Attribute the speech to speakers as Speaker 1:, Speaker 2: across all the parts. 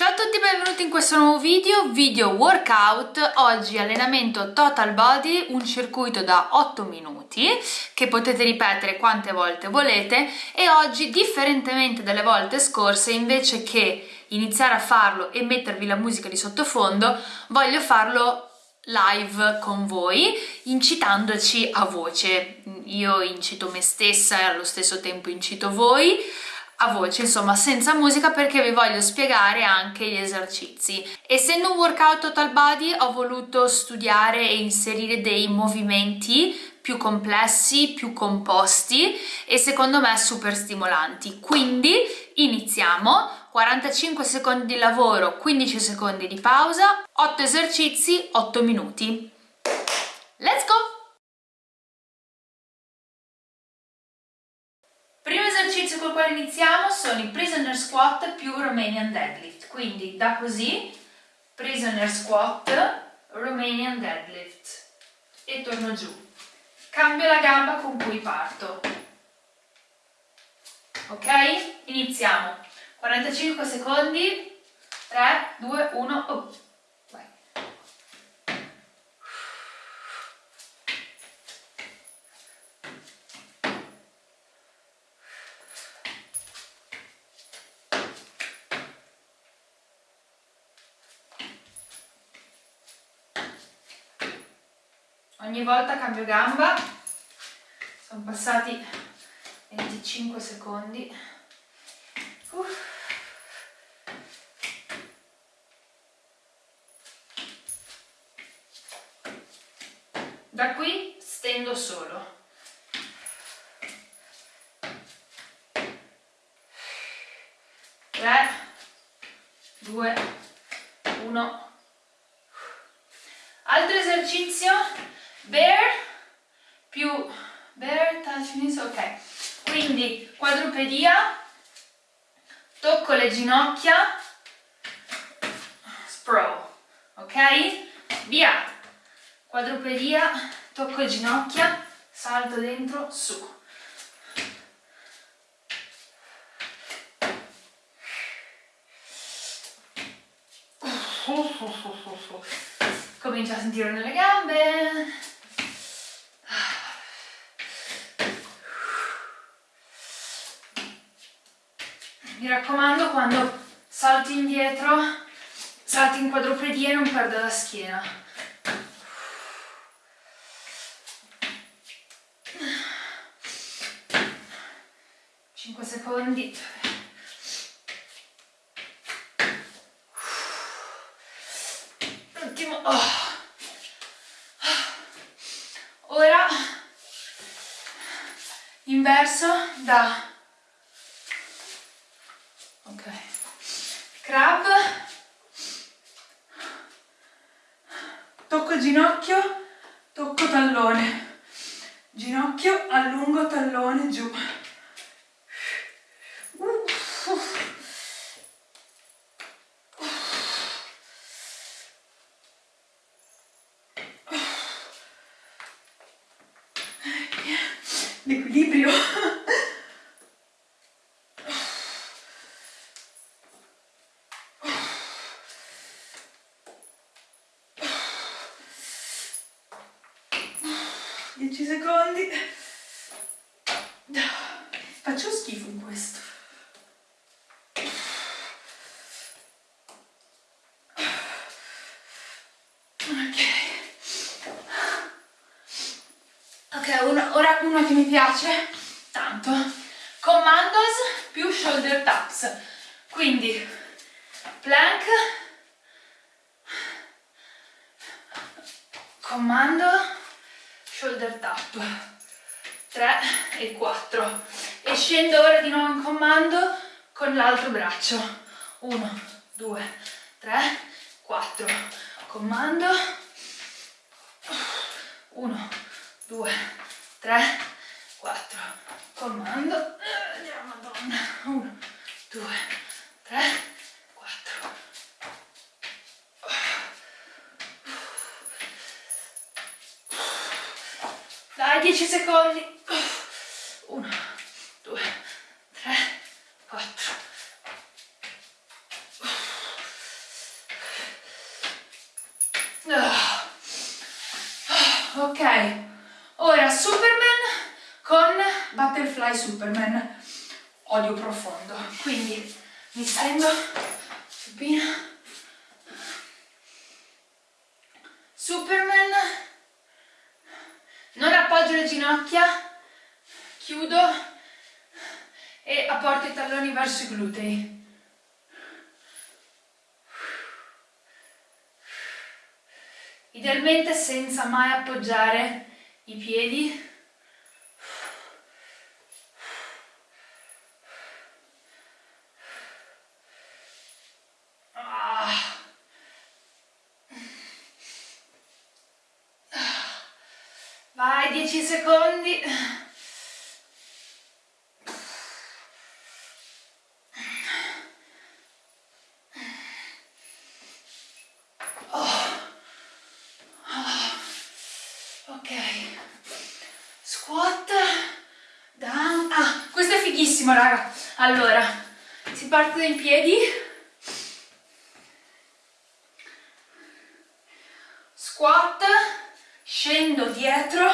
Speaker 1: Ciao a tutti e benvenuti in questo nuovo video, video workout, oggi allenamento total body, un circuito da 8 minuti che potete ripetere quante volte volete. E oggi differentemente dalle volte scorse invece che iniziare a farlo e mettervi la musica di sottofondo voglio farlo live con voi incitandoci a voce. Io incito me stessa e allo stesso tempo incito voi a voce, insomma senza musica perché vi voglio spiegare anche gli esercizi. Essendo un workout total body ho voluto studiare e inserire dei movimenti più complessi, più composti e secondo me super stimolanti. Quindi iniziamo, 45 secondi di lavoro, 15 secondi di pausa, 8 esercizi, 8 minuti. Let's go! Col quale iniziamo sono i prisoner squat più Romanian deadlift, quindi da così, prisoner squat, Romanian deadlift e torno giù. Cambio la gamba con cui parto. Ok? Iniziamo. 45 secondi, 3, 2, 1, oh. Ogni volta cambio gamba. Sono passati 25 secondi. Uh. da qui stendo solo. 3 2 1 altro esercizio bear più bear touch knees, ok. Quindi quadrupedia tocco le ginocchia sprawl ok? Via. Quadrupedia tocco le ginocchia salto dentro su. Comincia a sentire nelle gambe mi raccomando quando salti indietro salti in quadrupedia e non perda la schiena 5 secondi ultimo oh. ora inverso da crab tocco ginocchio tocco tallone. Ginocchio allungo tallone giù secondi. Faccio schifo in questo. Ok. Ok una, ora uno che mi piace tanto. Commandos più shoulder taps. Quindi plank. Comando shoulder tap. 3 e 4 e scendo ora di nuovo in comando con l'altro braccio. 1 2 3 4 comando. 1 2 3 4 comando. Eh, madonna. 1 2 10 secondi. 1 2 3 4 ok. Ora superman con butterfly superman. Odio profondo. Quindi mi stendo supina superman non appoggio le ginocchia. Chiudo e apporto i talloni verso i glutei. Idealmente senza mai appoggiare i piedi ah. Vai 10 secondi bellissimo raga. Allora si parte in piedi. Squat. Scendo dietro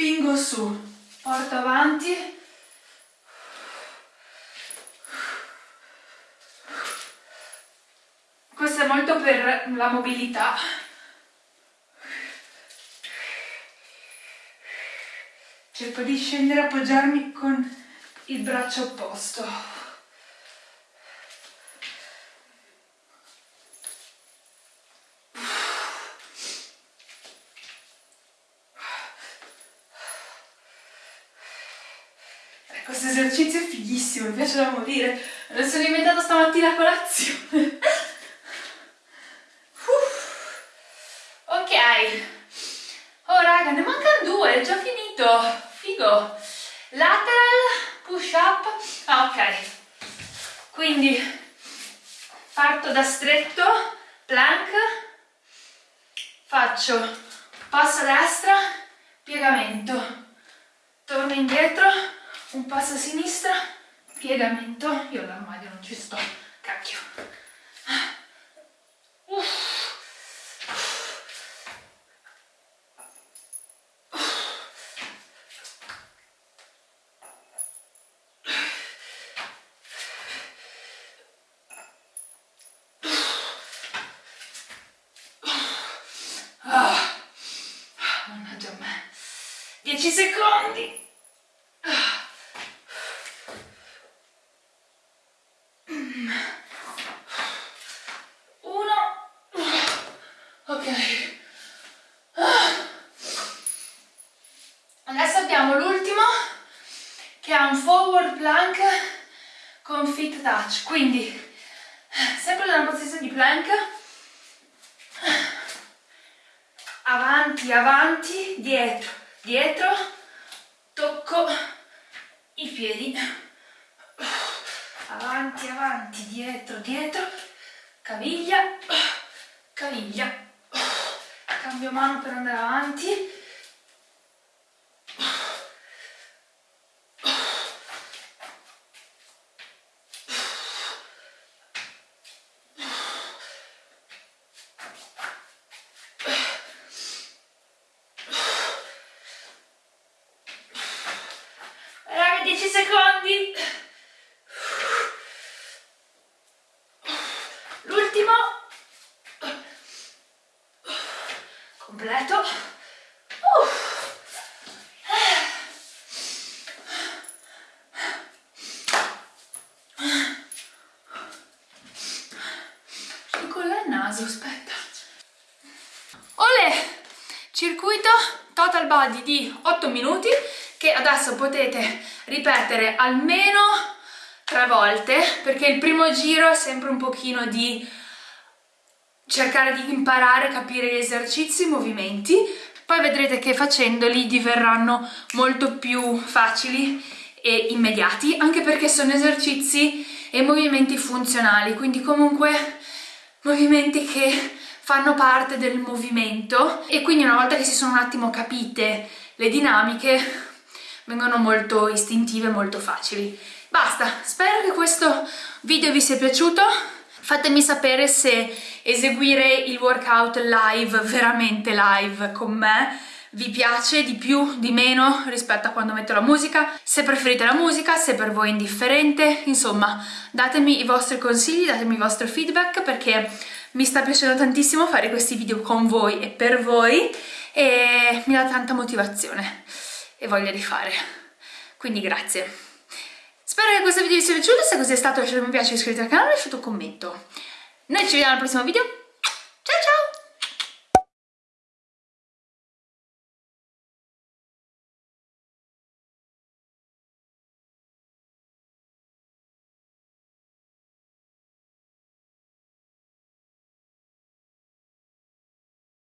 Speaker 1: spingo su. Porto avanti. Questo è molto per la mobilità. Cerco di scendere appoggiarmi con il braccio opposto. Questo esercizio è fighissimo, mi piace da morire. Lo sono inventato stamattina a colazione. ok. Oh raga, ne mancano due, è già finito. Figo. Lateral push up ah ok quindi parto da stretto plank faccio passo a destra piegamento torno indietro un passo a sinistra piegamento io all'armadio non ci sto cacchio. Uff. Touch. Quindi sempre nella posizione di plank avanti avanti dietro dietro tocco i piedi. Avanti avanti dietro dietro caviglia caviglia. Cambio mano per andare avanti naso, aspetta. Olè! Circuito total body di 8 minuti che adesso potete ripetere almeno tre volte perché il primo giro è sempre un pochino di cercare di imparare, capire gli esercizi, i movimenti. Poi vedrete che facendoli diverranno molto più facili e immediati anche perché sono esercizi e movimenti funzionali quindi comunque movimenti che fanno parte del movimento. E quindi una volta che si sono un attimo capite le dinamiche vengono molto istintive, molto facili. Basta, spero che questo video vi sia piaciuto, Fatemi sapere se eseguire il workout live, veramente live con me, vi piace di più, di meno rispetto a quando metto la musica, se preferite la musica, se per voi è indifferente, insomma datemi i vostri consigli, datemi il vostro feedback perché mi sta piacendo tantissimo fare questi video con voi e per voi e mi dà tanta motivazione e voglia di fare, quindi grazie. Spero che questo video vi sia piaciuto, se così è stato lasciate un mi piace, iscrivetevi al canale e lasciate un commento. Noi ci vediamo al prossimo video, ciao ciao!